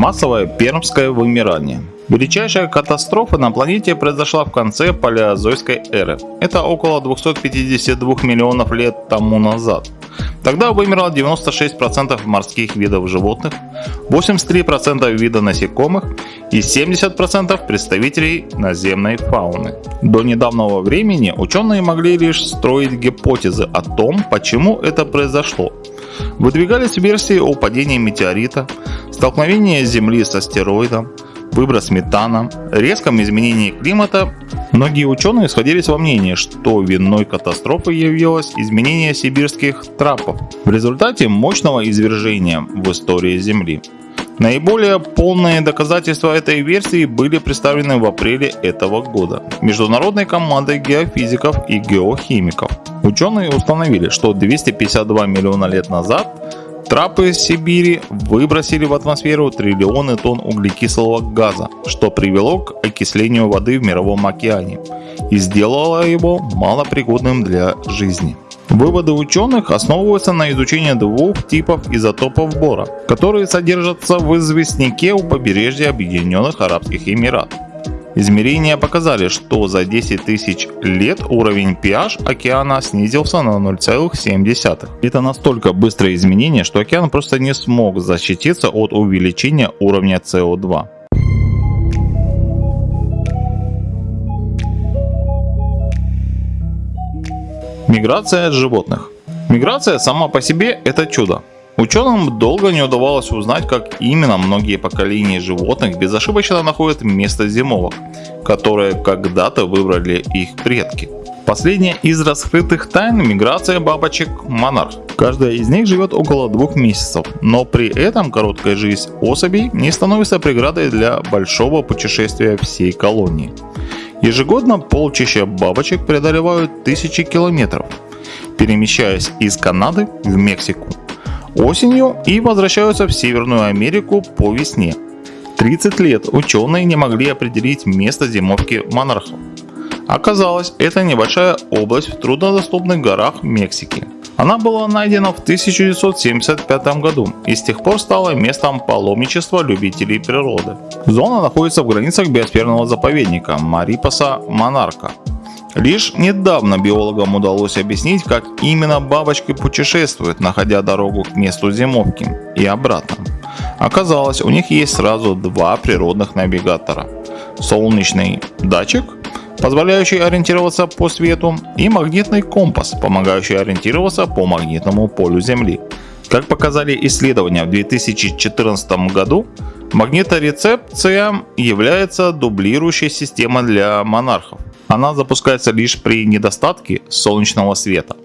Массовое пермское вымирание. Величайшая катастрофа на планете произошла в конце палеозойской эры. Это около 252 миллионов лет тому назад. Тогда вымерло 96% морских видов животных, 83% вида насекомых и 70% представителей наземной фауны. До недавнего времени ученые могли лишь строить гипотезы о том, почему это произошло. Выдвигались версии о падении метеорита, столкновении Земли с астероидом, выброс метана, резком изменении климата, многие ученые сходились во мнении, что виной катастрофы явилось изменение сибирских трапов в результате мощного извержения в истории Земли. Наиболее полные доказательства этой версии были представлены в апреле этого года международной командой геофизиков и геохимиков. Ученые установили, что 252 миллиона лет назад Трапы Сибири выбросили в атмосферу триллионы тонн углекислого газа, что привело к окислению воды в Мировом океане и сделало его малопригодным для жизни. Выводы ученых основываются на изучении двух типов изотопов бора, которые содержатся в известняке у побережья Объединенных Арабских Эмиратов. Измерения показали, что за 10 тысяч лет уровень pH океана снизился на 0,7. Это настолько быстрое изменение, что океан просто не смог защититься от увеличения уровня СО2. Миграция животных. Миграция сама по себе это чудо. Ученым долго не удавалось узнать, как именно многие поколения животных безошибочно находят место зимовок, которое когда-то выбрали их предки. Последняя из раскрытых тайн – миграция бабочек-монарх. Каждая из них живет около двух месяцев, но при этом короткая жизнь особей не становится преградой для большого путешествия всей колонии. Ежегодно полчища бабочек преодолевают тысячи километров, перемещаясь из Канады в Мексику осенью и возвращаются в Северную Америку по весне. 30 лет ученые не могли определить место зимовки монархов. Оказалось, это небольшая область в труднодоступных горах Мексики. Она была найдена в 1975 году и с тех пор стала местом паломничества любителей природы. Зона находится в границах биосферного заповедника Марипаса Монарка Лишь недавно биологам удалось объяснить, как именно бабочки путешествуют, находя дорогу к месту зимовки и обратно. Оказалось, у них есть сразу два природных навигатора. Солнечный датчик, позволяющий ориентироваться по свету, и магнитный компас, помогающий ориентироваться по магнитному полю Земли. Как показали исследования в 2014 году, магниторецепция является дублирующей системой для монархов. Она запускается лишь при недостатке солнечного света.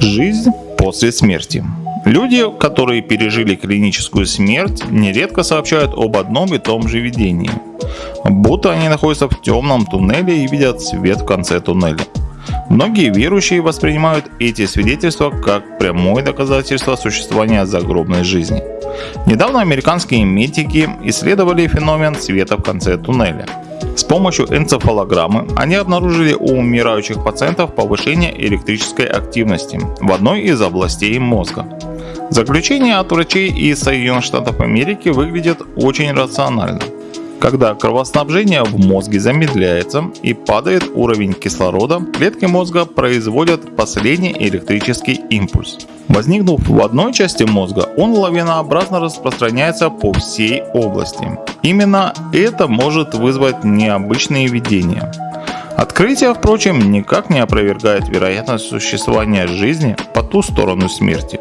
Жизнь после смерти. Люди, которые пережили клиническую смерть, нередко сообщают об одном и том же видении. Будто они находятся в темном туннеле и видят свет в конце туннеля. Многие верующие воспринимают эти свидетельства как прямое доказательство существования загробной жизни. Недавно американские медики исследовали феномен света в конце туннеля. С помощью энцефалограммы они обнаружили у умирающих пациентов повышение электрической активности в одной из областей мозга. Заключение от врачей из Соединенных Штатов Америки выглядит очень рационально. Когда кровоснабжение в мозге замедляется и падает уровень кислорода, клетки мозга производят последний электрический импульс. Возникнув в одной части мозга, он лавинообразно распространяется по всей области. Именно это может вызвать необычные видения. Открытие, впрочем, никак не опровергает вероятность существования жизни по ту сторону смерти.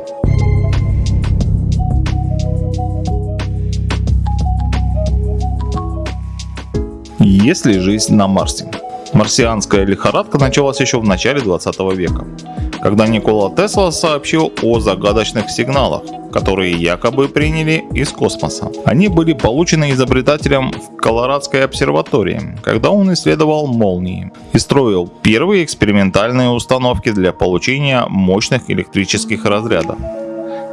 Есть ли жизнь на Марсе? Марсианская лихорадка началась еще в начале 20 века, когда Никола Тесла сообщил о загадочных сигналах, которые якобы приняли из космоса. Они были получены изобретателем в Колорадской обсерватории, когда он исследовал молнии и строил первые экспериментальные установки для получения мощных электрических разрядов.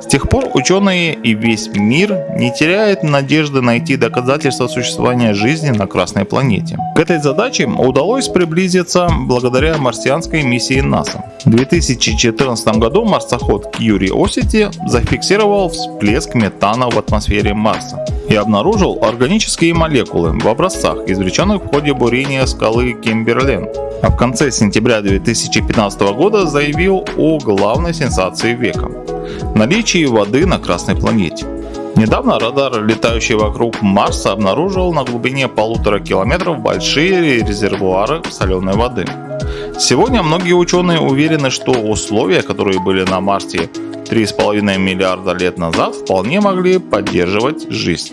С тех пор ученые и весь мир не теряют надежды найти доказательства существования жизни на Красной планете. К этой задаче удалось приблизиться благодаря марсианской миссии НАСА. В 2014 году марсоход Curiosity зафиксировал всплеск метана в атмосфере Марса и обнаружил органические молекулы в образцах, извлеченных в ходе бурения скалы Кимберлен. А в конце сентября 2015 года заявил о главной сенсации века – наличии воды на Красной планете. Недавно радар, летающий вокруг Марса, обнаружил на глубине полутора километров большие резервуары соленой воды. Сегодня многие ученые уверены, что условия, которые были на Марсе 3,5 миллиарда лет назад, вполне могли поддерживать жизнь.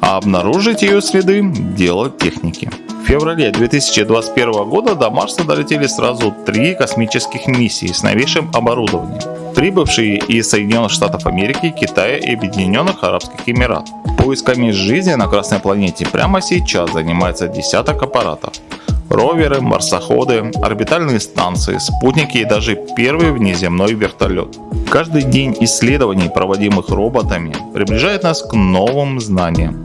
А обнаружить ее следы – дело техники. В феврале 2021 года до Марса долетели сразу три космических миссии с новейшим оборудованием, прибывшие из Соединенных Штатов Америки, Китая и Объединенных Арабских Эмиратов. Поисками жизни на Красной планете прямо сейчас занимается десяток аппаратов. Роверы, марсоходы, орбитальные станции, спутники и даже первый внеземной вертолет. Каждый день исследований, проводимых роботами, приближает нас к новым знаниям